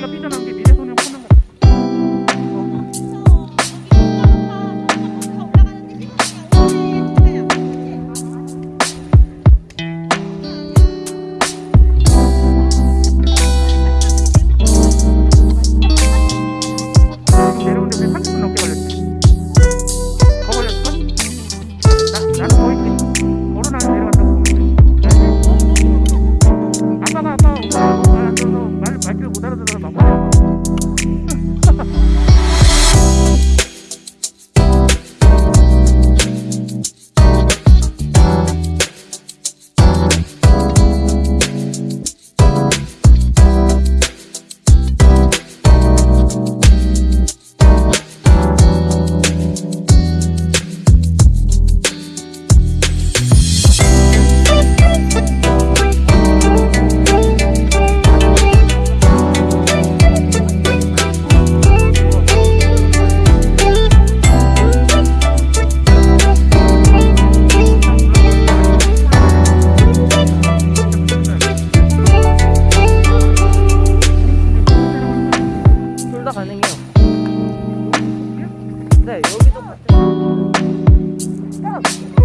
这个逼着呢 네, 여기도 뭐. 같은